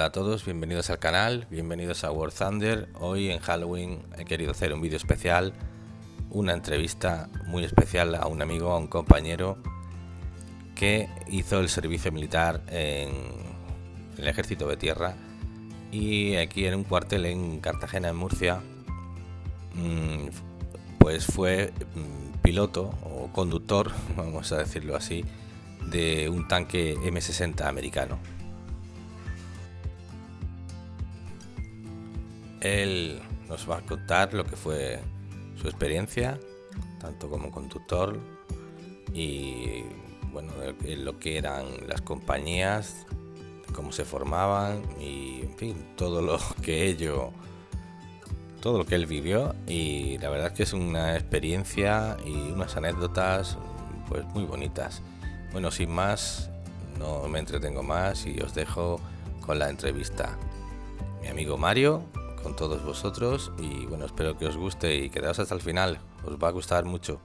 Hola a todos, bienvenidos al canal, bienvenidos a War Thunder. Hoy en Halloween he querido hacer un vídeo especial, una entrevista muy especial a un amigo, a un compañero que hizo el servicio militar en el ejército de tierra y aquí en un cuartel en Cartagena, en Murcia, mm, pues fue mm, piloto o conductor, vamos a decirlo así, de un tanque M60 americano. Él nos va a contar lo que fue su experiencia, tanto como conductor y bueno, lo que eran las compañías, cómo se formaban y en fin, todo lo que ello todo lo que él vivió y la verdad es que es una experiencia y unas anécdotas pues muy bonitas. Bueno, sin más, no me entretengo más y os dejo con la entrevista. Mi amigo Mario, con todos vosotros y bueno, espero que os guste y quedaos hasta el final, os va a gustar mucho.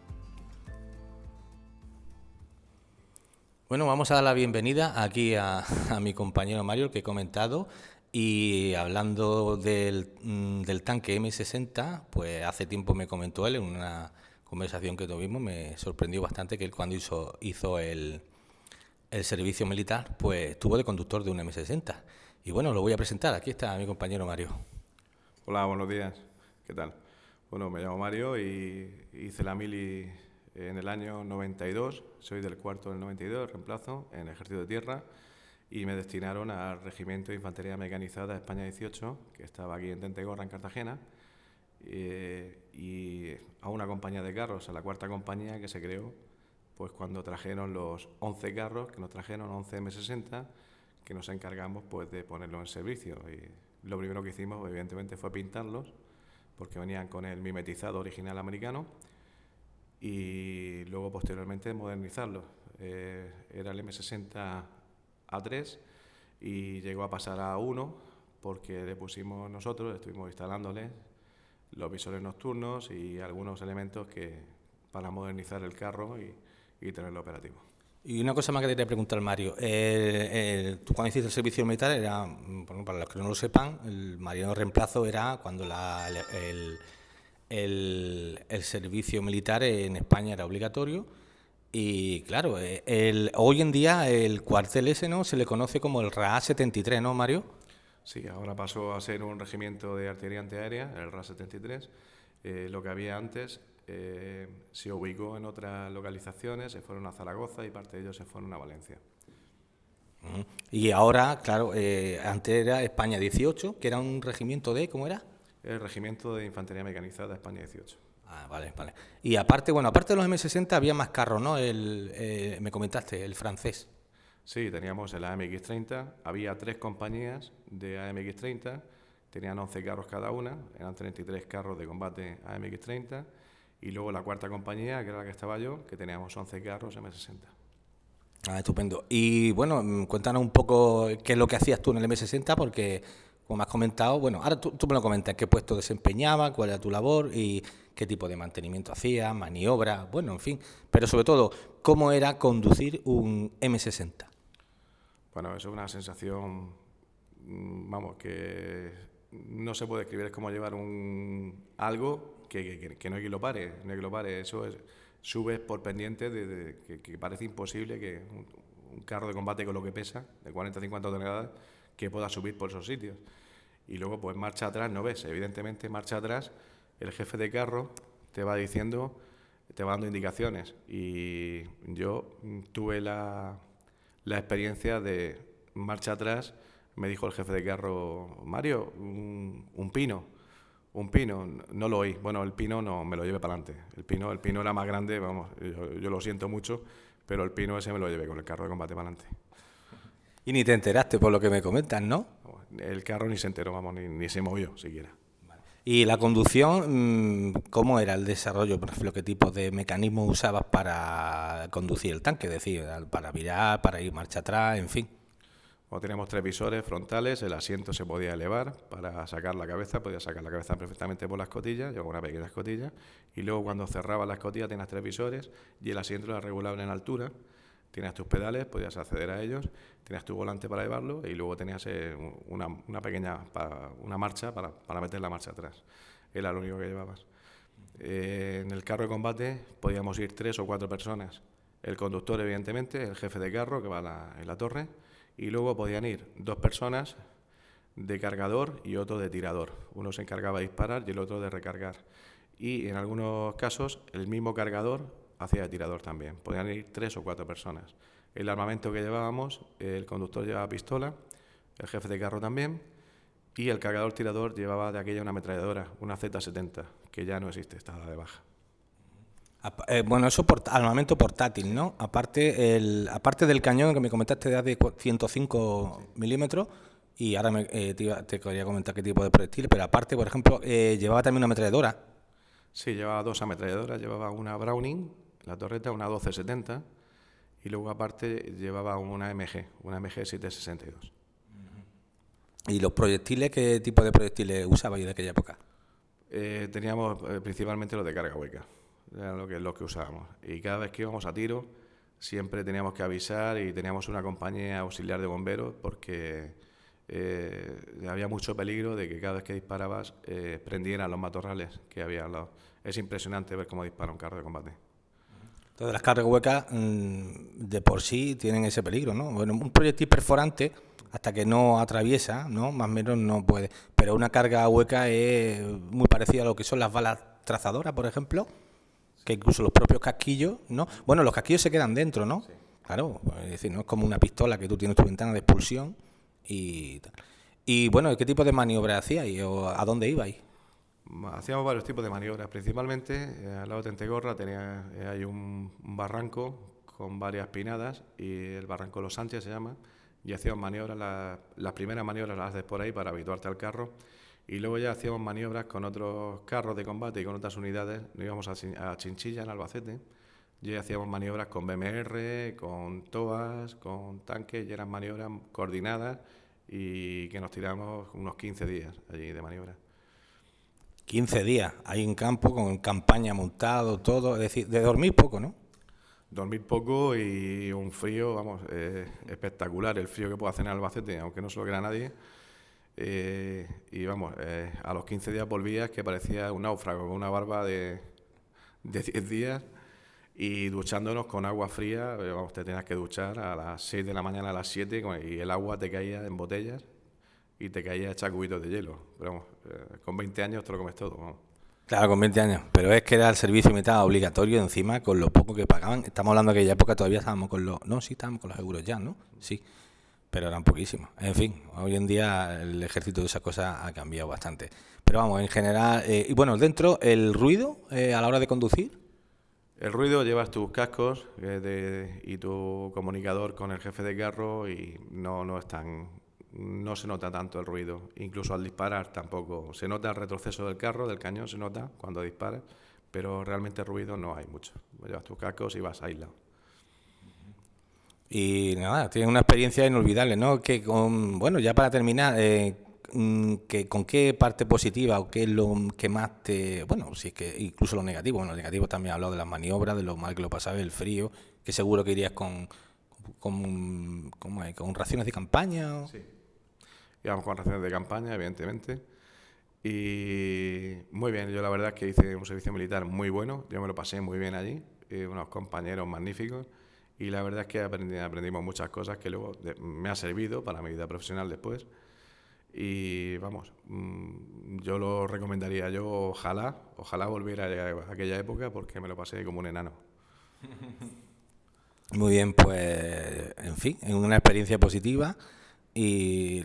Bueno, vamos a dar la bienvenida aquí a, mi compañero Mario, el que he comentado, y hablando del, mm, del, tanque M60, pues hace tiempo me comentó él en una conversación que tuvimos, me sorprendió bastante que él cuando hizo, hizo el, el servicio militar, pues estuvo de conductor de un M60. Y bueno, lo voy a presentar, aquí está mi compañero Mario. Hola, buenos días. ¿Qué tal? Bueno, me llamo Mario y hice la mili en el año 92. Soy del cuarto del 92, reemplazo en Ejército de Tierra y me destinaron al Regimiento de Infantería Mecanizada España 18, que estaba aquí en Tentegorra, en Cartagena, eh, y a una compañía de carros, a la cuarta compañía que se creó pues cuando trajeron los 11 carros, que nos trajeron 11 M60, que nos encargamos pues de ponerlos en servicio. Lo primero que hicimos, evidentemente, fue pintarlos, porque venían con el mimetizado original americano, y luego, posteriormente, modernizarlos. Eh, era el M60 A3 y llegó a pasar a 1 porque le pusimos nosotros, estuvimos instalándoles los visores nocturnos y algunos elementos que para modernizar el carro y, y tenerlo operativo. Y una cosa más que te quería preguntar, Mario. Eh, tú cuando hiciste el servicio militar, era, bueno, para los que no lo sepan, el marino reemplazo era cuando la, el, el, servicio militar en España era obligatorio. Y claro, eh, el, hoy en día el cuartel ese ¿no? se le conoce como el RA 73, ¿no, Mario? Sí, ahora pasó a ser un regimiento de artillería antiaérea, el RA 73. Eh, lo que había antes eh, se ubicó en otras localizaciones, se fueron a Zaragoza y parte de ellos se fueron a Valencia. Y ahora, claro, eh, antes era España 18, que era un regimiento de, ¿cómo era? El Regimiento de Infantería Mecanizada España 18. Ah, vale, vale. Y aparte, bueno, aparte de los M60 había más carros, ¿no? El, eh, me comentaste, el francés. Sí, teníamos el AMX-30, había tres compañías de AMX-30, tenían 11 carros cada una, eran 33 carros de combate AMX-30 y luego la cuarta compañía, que era la que estaba yo, que teníamos 11 carros M60. Ah, estupendo. Y bueno, mm, cuéntanos un poco qué es lo que hacías tú en el M60, porque como has comentado, bueno, ahora tú, me lo comentas, qué puesto desempeñaba, cuál era tu labor y qué tipo de mantenimiento hacías, maniobra, bueno, en fin, pero sobre todo, cómo era conducir un M60. Bueno, eso es una sensación, mm, vamos, que no se puede escribir, es como llevar un algo que, no hay que lo pare, no hay que lo pare. Eso es, subes por pendiente de, que, parece imposible que un, carro de combate con lo que pesa, de 40-50 toneladas, que pueda subir por esos sitios. Y luego, pues marcha atrás, no ves, evidentemente marcha atrás, el jefe de carro te va diciendo, te va dando indicaciones. Y yo tuve la, la experiencia de marcha atrás, me dijo el jefe de carro, Mario, un pino un pino, no lo oí. Bueno, el pino no me lo llevé para adelante. El pino, el pino era más grande, vamos, yo, lo siento mucho, pero el pino ese me lo llevé con el carro de combate para adelante. Y ni te enteraste por lo que me comentas, ¿no? El carro ni se enteró, vamos, ni, se movió siquiera. ¿Y la conducción, mm, cómo era el desarrollo? Por ejemplo, ¿qué tipo de mecanismo usabas para conducir el tanque? Es decir, para virar, para ir marcha atrás, en fin. Teníamos tres visores frontales, el asiento se podía elevar para sacar la cabeza, podía sacar la cabeza perfectamente por la escotilla, llevaba una pequeña escotilla, y luego cuando cerraba la escotilla tenías tres visores y el asiento era regulable en altura, Tenías tus pedales, podías acceder a ellos, tenías tu volante para llevarlo y luego tenías eh, una, pequeña una marcha para, para, meter la marcha atrás. Era lo único que llevabas. Eh, en el carro de combate podíamos ir tres o cuatro personas. El conductor, evidentemente, el jefe de carro que va en la torre, y luego podían ir dos personas de cargador y otro de tirador. Uno se encargaba de disparar y el otro de recargar. Y en algunos casos el mismo cargador hacía tirador también. Podían ir tres o cuatro personas. El armamento que llevábamos, el conductor llevaba pistola, el jefe de carro también, y el cargador tirador llevaba de aquella una ametralladora, una Z70, que ya no existe, estaba de baja. Eh, bueno, eso por, armamento portátil, ¿no? Aparte, el, aparte del cañón que me comentaste de 105 milímetros, y ahora me, eh, te, quería comentar qué tipo de proyectil, pero aparte, por ejemplo, eh, llevaba también una ametralladora. Sí, llevaba dos ametralladoras, llevaba una Browning la torreta, una 1270, y luego aparte llevaba una MG, una MG 762. ¿Y los proyectiles, qué tipo de proyectiles usabais de aquella época? Eh, teníamos principalmente los de carga hueca, era lo que, que usábamos. Y cada vez que íbamos a tiro, siempre teníamos que avisar y teníamos una compañía auxiliar de bomberos porque eh, había mucho peligro de que cada vez que disparabas prendieran los matorrales que había lado. Es impresionante ver cómo dispara un carro de combate. Todas las cargas huecas mm, de por sí tienen ese peligro, ¿no? Bueno, un proyectil perforante, hasta que no atraviesa, ¿no? Más o menos no puede. Pero una carga hueca es muy parecida a lo que son las balas trazadoras, por ejemplo, que incluso los propios casquillos, ¿no? Bueno, los casquillos se quedan dentro, ¿no? Claro, es decir, no es como una pistola que tú tienes tu ventana de expulsión y tal. Y bueno, ¿qué tipo de maniobra hacíais o a dónde ibais? Hacíamos varios tipos de maniobras, principalmente eh, al lado de Tentegorra tenía, eh, hay un, barranco con varias pinadas y el barranco Los Sánchez se llama y hacíamos maniobras, las primeras maniobras las haces por ahí para habituarte al carro y luego ya hacíamos maniobras con otros carros de combate y con otras unidades, nos íbamos a, Chinchilla en Albacete y hacíamos maniobras con BMR, con TOAS, con tanques y eran maniobras coordinadas y que nos tiramos unos 15 días allí de maniobras. 15 días ahí en campo, con campaña montado, todo, es decir, de dormir poco, ¿no? Dormir poco y un frío, vamos, espectacular el frío que puede hacer en Albacete, aunque no se lo crea nadie. Eh, y vamos, eh, a los 15 días volvías que parecía un náufrago, con una barba de, de 10 días y duchándonos con agua fría, eh, vamos, te tenías que duchar a las 6 de la mañana, a las 7 y el agua te caía en botellas y te caía hecha cubitos de hielo. Pero vamos, eh, con 20 años te lo comes todo. Claro, con 20 años. Pero es que era el servicio mitad obligatorio encima con lo poco que pagaban. Estamos hablando de aquella época todavía estábamos con los... No, sí, estábamos con los euros ya, ¿no? Sí. Pero eran poquísimos. En fin, hoy en día el ejército de esas cosas ha cambiado bastante. Pero vamos, en general... Eh, y bueno, dentro, el ruido eh, a la hora de conducir... El ruido, llevas tus cascos y tu comunicador con el jefe de carro y no, no es tan no se nota tanto el ruido, incluso al disparar tampoco. Se nota el retroceso del carro, del cañón, se nota cuando disparas, pero realmente ruido no hay mucho. Llevas tus cascos y vas aislado. Y nada, tienes una experiencia inolvidable, ¿no? Que con, bueno, ya para terminar, eh, mm, que, ¿con qué parte positiva o qué es lo que más te... Bueno, si es que incluso lo negativo, bueno, lo negativo también ha hablado de las maniobras, de lo mal que lo pasaba, el frío, que seguro que irías con, con, con raciones de campaña. Sí íbamos con raciones de campaña, evidentemente. Y muy bien, yo la verdad es que hice un servicio militar muy bueno, yo me lo pasé muy bien allí, eh, unos compañeros magníficos y la verdad es que aprendimos muchas cosas que luego me ha servido para mi vida profesional después. Y vamos, mm, yo lo recomendaría, yo ojalá, ojalá volviera a aquella época porque me lo pasé como un enano. Muy bien, pues en fin, en una experiencia positiva y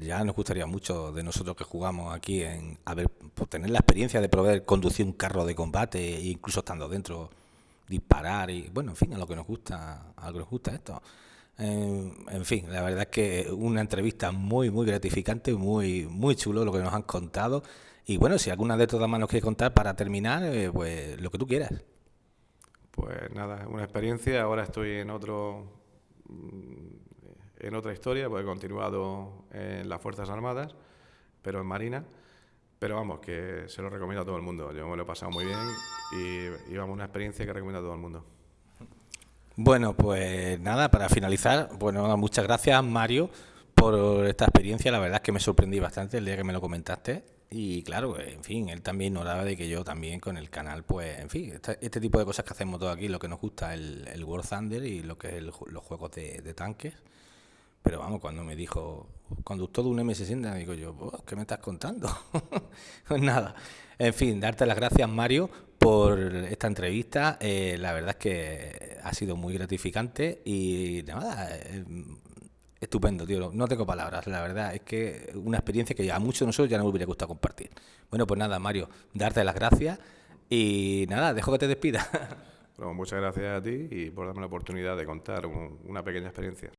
ya nos gustaría mucho de nosotros que jugamos aquí en a ver, pues, tener la experiencia de poder conducir un carro de combate incluso estando dentro disparar y bueno en fin a lo que nos gusta a lo que nos gusta esto. En fin la verdad es que una entrevista muy muy gratificante muy muy chulo lo que nos han contado. Y bueno si alguna de todas más nos quiere contar para terminar eh, pues lo que tú quieras. Pues nada una experiencia. Ahora estoy en otro en otra historia, pues he continuado en las Fuerzas Armadas, pero en Marina. Pero vamos, que se lo recomiendo a todo el mundo. Yo me lo he pasado muy bien y, y vamos, una experiencia que recomiendo a todo el mundo. Bueno, pues nada, para finalizar, bueno, muchas gracias Mario por esta experiencia. La verdad es que me sorprendí bastante el día que me lo comentaste. Y claro, en fin, él también ignoraba de que yo también con el canal, pues, en fin, este, tipo de cosas que hacemos todos aquí, lo que nos gusta, el, el World Thunder y lo que es los juegos de, tanques. Pero vamos, cuando me dijo, conductor de un M60, digo yo, pues, ¿qué me estás contando? pues nada, en fin, darte las gracias, Mario, por esta entrevista. Eh, la verdad es que ha sido muy gratificante y nada, eh, estupendo, tío. No tengo palabras, la verdad. Es que una experiencia que a muchos de nosotros ya no me hubiera gustado compartir. Bueno, pues nada, Mario, darte las gracias y nada, dejo que te despida. muchas gracias a ti y por darme la oportunidad de contar una pequeña experiencia.